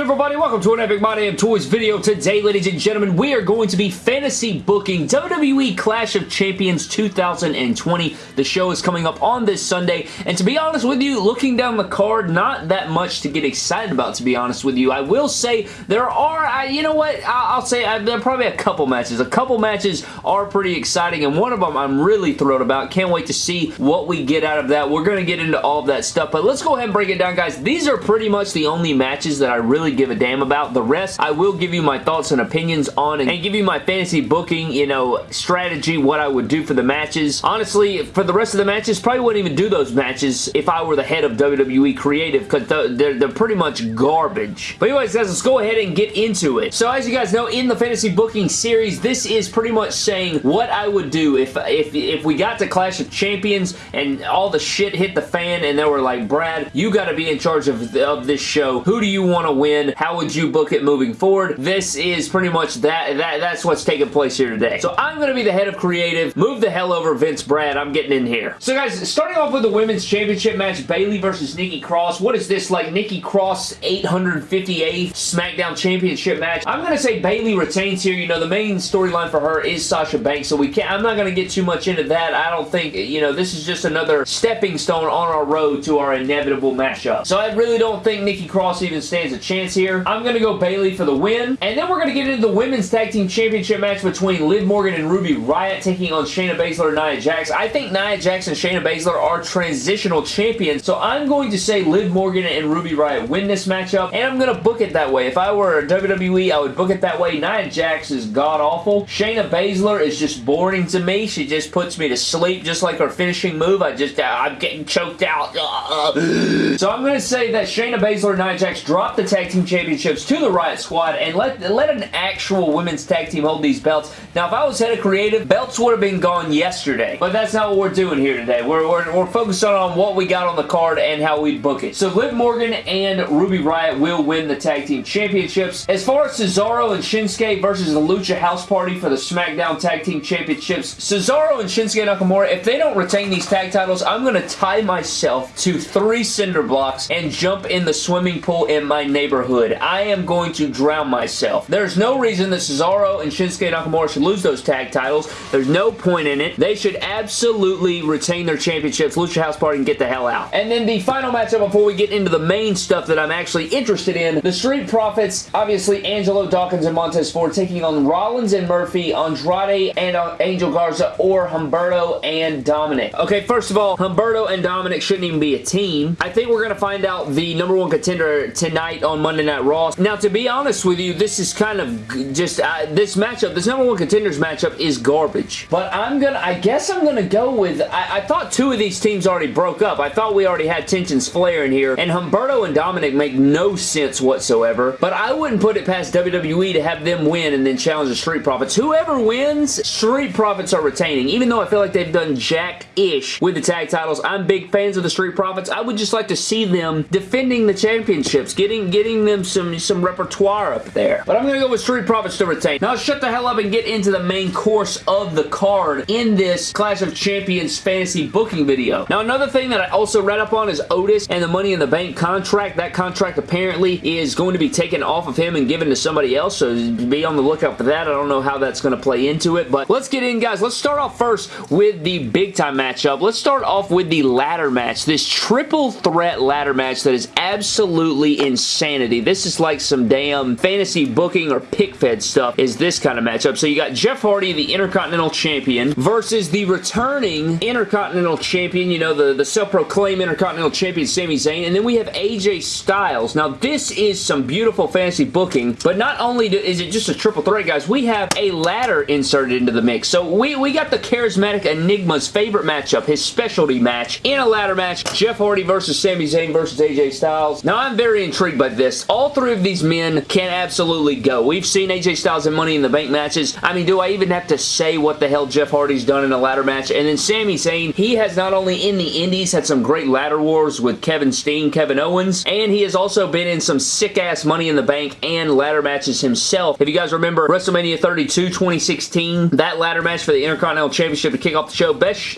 good everybody? Welcome to an Epic My Damn Toys video. Today, ladies and gentlemen, we are going to be fantasy booking WWE Clash of Champions 2020. The show is coming up on this Sunday, and to be honest with you, looking down the card, not that much to get excited about, to be honest with you. I will say there are, I, you know what, I'll, I'll say I, there are probably a couple matches. A couple matches are pretty exciting, and one of them I'm really thrilled about. Can't wait to see what we get out of that. We're going to get into all of that stuff, but let's go ahead and break it down, guys. These are pretty much the only matches that I really give a damn about. The rest, I will give you my thoughts and opinions on and give you my fantasy booking, you know, strategy, what I would do for the matches. Honestly, for the rest of the matches, probably wouldn't even do those matches if I were the head of WWE Creative because they're, they're pretty much garbage. But anyways, guys, let's go ahead and get into it. So as you guys know, in the fantasy booking series, this is pretty much saying what I would do if, if, if we got to Clash of Champions and all the shit hit the fan and they were like, Brad, you got to be in charge of, of this show. Who do you want to win? How would you book it moving forward? This is pretty much that, that that's what's taking place here today. So I'm going to be the head of creative. Move the hell over Vince Brad. I'm getting in here. So guys, starting off with the women's championship match, Bayley versus Nikki Cross. What is this, like Nikki Cross 858 SmackDown championship match? I'm going to say Bayley retains here. You know, the main storyline for her is Sasha Banks, so we can't, I'm not going to get too much into that. I don't think, you know, this is just another stepping stone on our road to our inevitable matchup. So I really don't think Nikki Cross even stands a chance here. I'm going to go Bayley for the win. And then we're going to get into the Women's Tag Team Championship match between Liv Morgan and Ruby Riot taking on Shayna Baszler and Nia Jax. I think Nia Jax and Shayna Baszler are transitional champions, so I'm going to say Liv Morgan and Ruby Riot win this matchup, and I'm going to book it that way. If I were WWE, I would book it that way. Nia Jax is god-awful. Shayna Baszler is just boring to me. She just puts me to sleep, just like her finishing move. I just, uh, I'm getting choked out. so I'm going to say that Shayna Baszler and Nia Jax drop the Tag Team Championships to the Riot Squad and let, let an actual women's tag team hold these belts. Now, if I was head of creative, belts would have been gone yesterday, but that's not what we're doing here today. We're, we're, we're focused on what we got on the card and how we book it. So Liv Morgan and Ruby Riot will win the tag team championships. As far as Cesaro and Shinsuke versus the Lucha House Party for the SmackDown Tag Team Championships, Cesaro and Shinsuke Nakamura, if they don't retain these tag titles, I'm going to tie myself to three cinder blocks and jump in the swimming pool in my neighborhood. I am going to drown myself. There's no reason that Cesaro and Shinsuke Nakamura should lose those tag titles. There's no point in it. They should absolutely retain their championships, Lucha House Party, and get the hell out. And then the final matchup before we get into the main stuff that I'm actually interested in, the Street Profits, obviously Angelo Dawkins and Montez Ford taking on Rollins and Murphy, Andrade and uh, Angel Garza, or Humberto and Dominic. Okay, first of all, Humberto and Dominic shouldn't even be a team. I think we're going to find out the number one contender tonight on Monday Night Raw. Now, to be honest with you, this is kind of just, uh, this matchup, this number one contenders matchup is garbage. But I'm to, I guess I'm to go with, I, I, thought two of these teams already broke up. I thought we already had tensions flaring here. And Humberto and Dominic make no sense whatsoever. But I wouldn't put it past WWE to have them win and then challenge the Street Profits. Whoever wins, Street Profits are retaining. Even though I feel like they've done jack-ish with the tag titles, I'm big fans of the Street Profits. I would just like to see them defending the championships, getting getting them some, some repertoire up there. But I'm going to go with Street Profits to retain. Now shut the hell up and get into the main course of the card in this Clash of Champions fantasy booking video. Now another thing that I also read up on is Otis and the Money in the Bank contract. That contract apparently is going to be taken off of him and given to somebody else, so be on the lookout for that. I don't know how that's going to play into it, but let's get in, guys. Let's start off first with the big time matchup. Let's start off with the ladder match. This triple threat ladder match that is absolutely insanity. This is like some damn fantasy booking or pick fed stuff is this kind of matchup. So you got Jeff Hardy, the Intercontinental Champion, versus the returning Intercontinental Champion, you know, the, the self-proclaimed Intercontinental Champion, Sami Zayn, and then we have AJ Styles. Now, this is some beautiful fantasy booking, but not only do, is it just a triple threat, guys, we have a ladder inserted into the mix. So we, we got the Charismatic Enigma's favorite matchup, his specialty match, in a ladder match, Jeff Hardy versus Sami Zayn versus AJ Styles. Now, I'm very intrigued by this. All three of these men can absolutely go. We've seen AJ Styles and Money in the Bank matches. I mean, do I even have to say what the hell Jeff Hardy's done in a ladder match? And then Sami Zayn, he has not only in the indies had some great ladder wars with Kevin Steen, Kevin Owens, and he has also been in some sick-ass Money in the Bank and ladder matches himself. If you guys remember WrestleMania 32 2016, that ladder match for the Intercontinental Championship to kick off the show, best,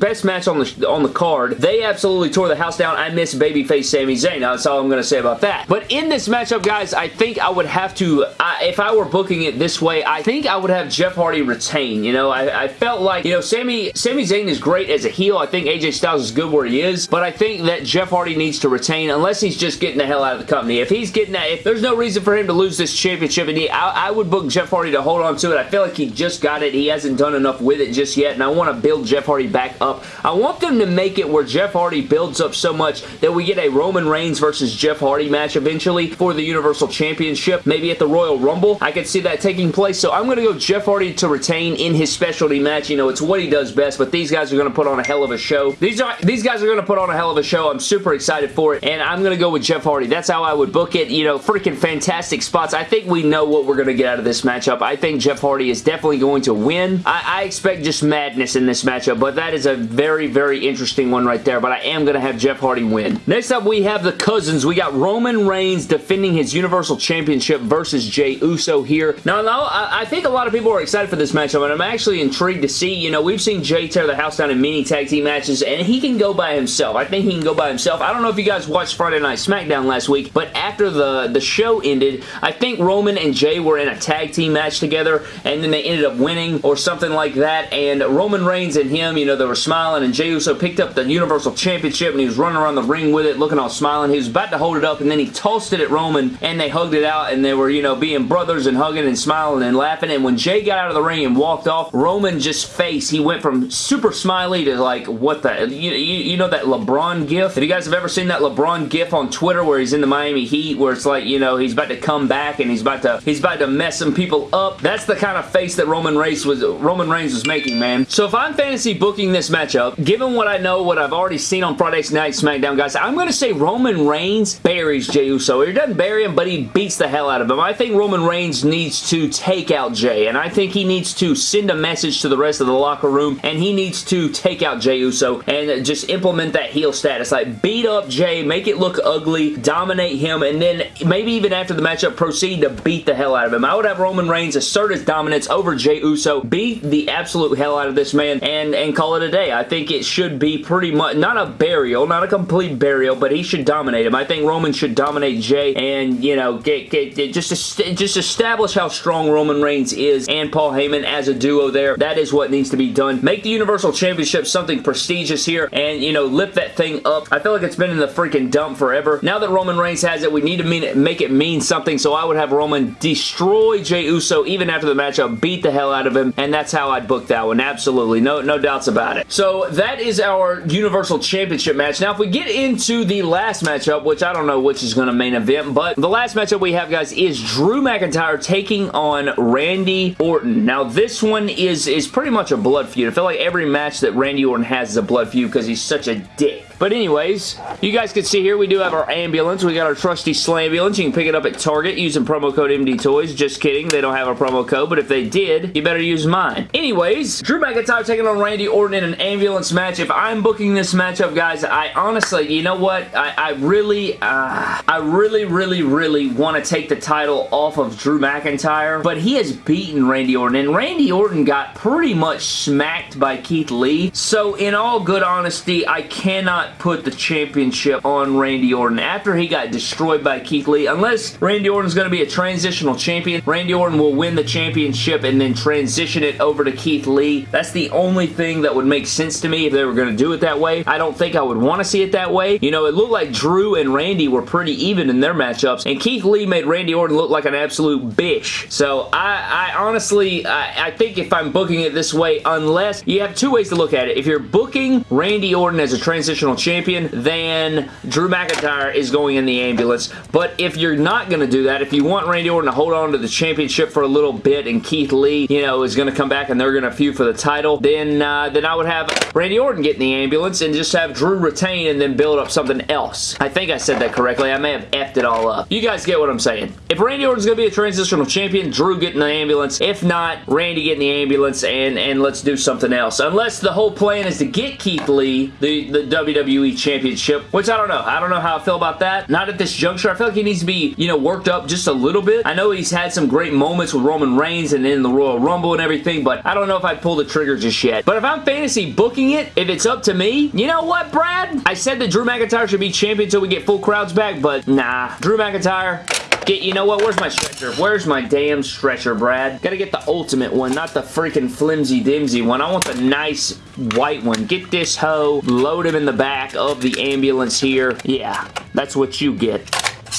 best match on the, on the card. They absolutely tore the house down. I miss babyface Sami Zayn. Now that's all I'm going to say about that. But in in this matchup, guys, I think I would have to, I, if I were booking it this way, I think I would have Jeff Hardy retain. You know, I, I felt like, you know, Sami, Sami Zayn is great as a heel. I think AJ Styles is good where he is, but I think that Jeff Hardy needs to retain unless he's just getting the hell out of the company. If he's getting that, if there's no reason for him to lose this championship, and he, I, I would book Jeff Hardy to hold on to it. I feel like he just got it. He hasn't done enough with it just yet, and I want to build Jeff Hardy back up. I want them to make it where Jeff Hardy builds up so much that we get a Roman Reigns versus Jeff Hardy match eventually for the Universal Championship, maybe at the Royal Rumble. I could see that taking place, so I'm going to go Jeff Hardy to retain in his specialty match. You know, it's what he does best, but these guys are going to put on a hell of a show. These are these guys are going to put on a hell of a show. I'm super excited for it, and I'm going to go with Jeff Hardy. That's how I would book it. You know, freaking fantastic spots. I think we know what we're going to get out of this matchup. I think Jeff Hardy is definitely going to win. I, I expect just madness in this matchup, but that is a very, very interesting one right there, but I am going to have Jeff Hardy win. Next up, we have the Cousins. We got Roman Reigns defending his Universal Championship versus Jey Uso here. Now, now I, I think a lot of people are excited for this matchup, and I'm actually intrigued to see, you know, we've seen Jey tear the house down in many tag team matches, and he can go by himself. I think he can go by himself. I don't know if you guys watched Friday Night SmackDown last week, but after the, the show ended, I think Roman and Jey were in a tag team match together, and then they ended up winning or something like that, and Roman Reigns and him, you know, they were smiling, and Jey Uso picked up the Universal Championship, and he was running around the ring with it, looking all smiling. He was about to hold it up, and then he tossed it at Roman, and they hugged it out, and they were, you know, being brothers and hugging and smiling and laughing, and when Jey got out of the ring and walked off, Roman just face, he went from super smiley to like, what the, you, you, you know that LeBron gif? If you guys have ever seen that LeBron gif on Twitter where he's in the Miami Heat, where it's like, you know, he's about to come back and he's about to, he's about to mess some people up. That's the kind of face that Roman Reigns was, Roman Reigns was making, man. So if I'm fantasy booking this matchup, given what I know, what I've already seen on Friday Night SmackDown, guys, I'm going to say Roman Reigns buries Jey Uso. He doesn't bury him, but he beats the hell out of him. I think Roman Reigns needs to take out Jey, and I think he needs to send a message to the rest of the locker room, and he needs to take out Jey Uso and just implement that heel status. Like, beat up Jey, make it look ugly, dominate him, and then maybe even after the matchup, proceed to beat the hell out of him. I would have Roman Reigns assert his dominance over Jey Uso, beat the absolute hell out of this man, and, and call it a day. I think it should be pretty much, not a burial, not a complete burial, but he should dominate him. I think Roman should dominate And, you know, get, get, just, just establish how strong Roman Reigns is and Paul Heyman as a duo there. That is what needs to be done. Make the Universal Championship something prestigious here and, you know, lift that thing up. I feel like it's been in the freaking dump forever. Now that Roman Reigns has it, we need to it, make it mean something, so I would have Roman destroy Jey Uso even after the matchup, beat the hell out of him, and that's how I'd book that one. Absolutely. No, no doubts about it. So that is our Universal Championship match. Now, if we get into the last matchup, which I don't know which is going to main event, but the last matchup we have, guys, is Drew McIntyre taking on Randy Orton. Now, this one is, is pretty much a blood feud. I feel like every match that Randy Orton has is a blood feud because he's such a dick. But anyways, you guys can see here we do have our ambulance. We got our trusty Slambulance. You can pick it up at Target using promo code MD Toys. Just kidding. They don't have a promo code, but if they did, you better use mine. Anyways, Drew McIntyre taking on Randy Orton in an ambulance match. If I'm booking this matchup, guys, I honestly, you know what? I, I really, uh, I really, really, really really want to take the title off of Drew McIntyre, but he has beaten Randy Orton, and Randy Orton got pretty much smacked by Keith Lee. So in all good honesty, I cannot put the championship on Randy Orton after he got destroyed by Keith Lee. Unless Randy Orton's going to be a transitional champion, Randy Orton will win the championship and then transition it over to Keith Lee. That's the only thing that would make sense to me if they were going to do it that way. I don't think I would want to see it that way. You know, it looked like Drew and Randy were pretty even in their matchups, and Keith Lee made Randy Orton look like an absolute bish. So I, I honestly, I, I think if I'm booking it this way, unless you have two ways to look at it. If you're booking Randy Orton as a transitional champion, then Drew McIntyre is going in the ambulance. But if you're not going to do that, if you want Randy Orton to hold on to the championship for a little bit and Keith Lee, you know, is going to come back and they're going to feud for the title, then, uh, then I would have Randy Orton get in the ambulance and just have Drew retain and then build up something else. I think I said that correctly. I may have effed it all up. You guys get what I'm saying. If Randy Orton's going to be a transitional champion, Drew get in the ambulance. If not, Randy get in the ambulance and, and let's do something else. Unless the whole plan is to get Keith Lee, the, the WWE Championship, which I don't know. I don't know how I feel about that. Not at this juncture. I feel like he needs to be, you know, worked up just a little bit. I know he's had some great moments with Roman Reigns and in the Royal Rumble and everything, but I don't know if I'd pull the trigger just yet. But if I'm fantasy booking it, if it's up to me, you know what, Brad? I said that Drew McIntyre should be champion until we get full crowds back, but nah. Drew McIntyre, Get, you know what? Where's my stretcher? Where's my damn stretcher, Brad? Gotta get the ultimate one, not the freaking flimsy-dimsy one. I want the nice white one. Get this hoe, load him in the back of the ambulance here. Yeah, that's what you get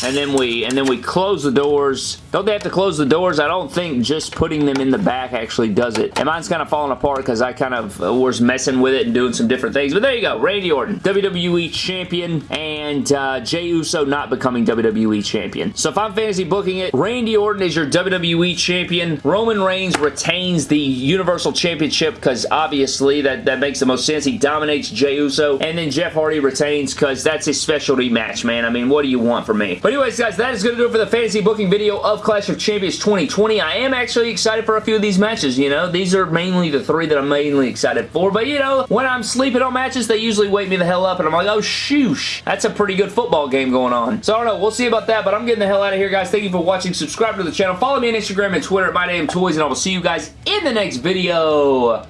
and then we and then we close the doors. Don't they have to close the doors? I don't think just putting them in the back actually does it. And mine's kind of falling apart because I kind of uh, was messing with it and doing some different things. But there you go. Randy Orton, WWE Champion, and uh, Jey Uso not becoming WWE Champion. So if I'm fantasy booking it, Randy Orton is your WWE Champion. Roman Reigns retains the Universal Championship because obviously that, that makes the most sense. He dominates Jey Uso. And then Jeff Hardy retains because that's his specialty match, man. I mean, what do you want from me? But anyways, guys, that is going to do it for the fantasy booking video of Clash of Champions 2020. I am actually excited for a few of these matches, you know. These are mainly the three that I'm mainly excited for. But, you know, when I'm sleeping on matches, they usually wake me the hell up, and I'm like, oh, shoosh. That's a pretty good football game going on. So, I don't know. We'll see about that, but I'm getting the hell out of here, guys. Thank you for watching. Subscribe to the channel. Follow me on Instagram and Twitter at MyDamnToys, and I will see you guys in the next video.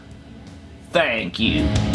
Thank you.